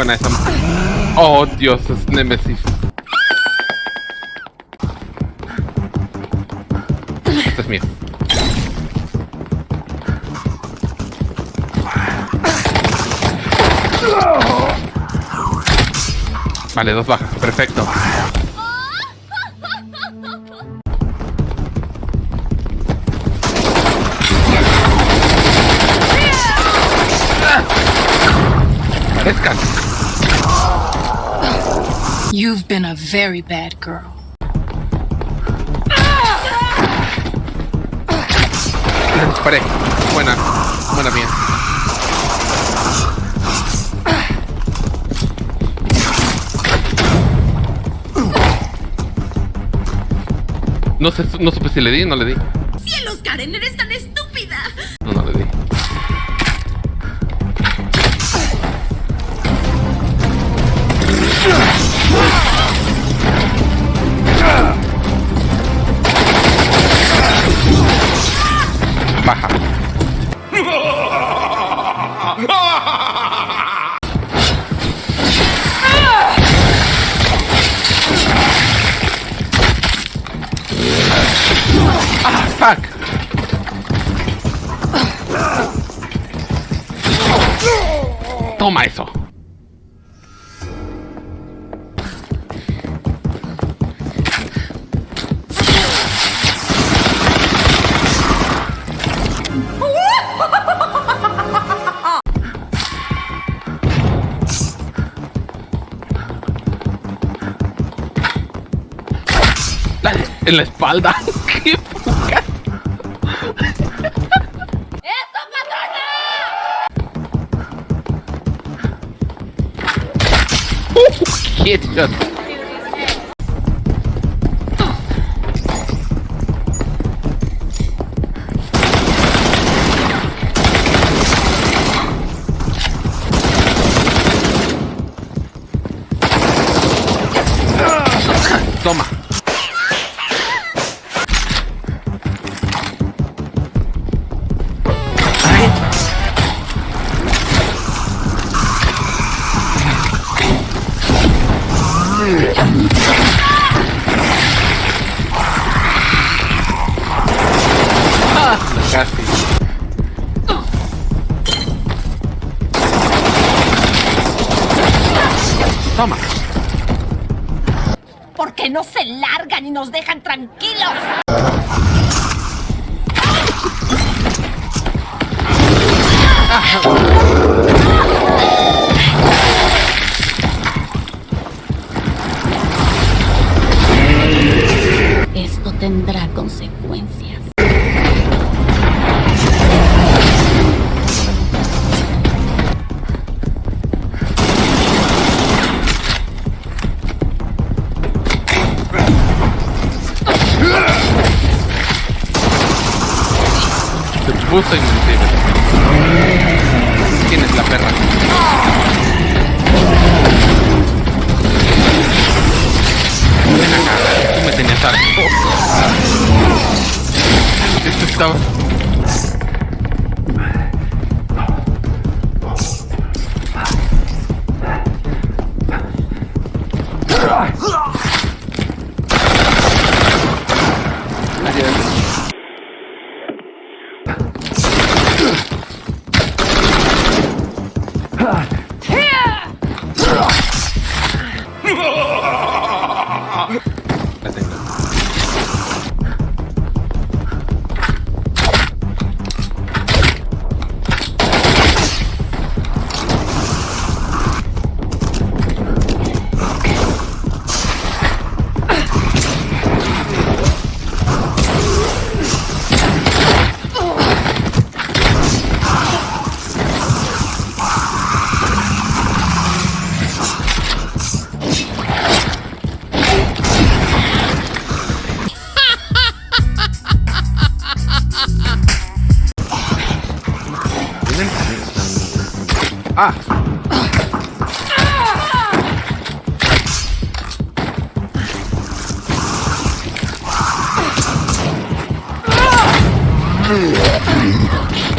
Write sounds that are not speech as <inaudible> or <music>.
buena esa. Oh, Dios, es Nemesis. Este es mío. Vale, dos bajas, perfecto. Parezcan. You've been a very bad girl. Disparé. Buena, buena mía. No sé, no supe si le di o no le di. ¡Cielos, Karen! ¡Eres tan estúpida! Toma eso. En la espalda. <laughs> медведь идет. Toma. Casi. Toma. ¿Por qué no se largan y nos dejan tranquilos? Tendrá consecuencias. though. Ah! Ah!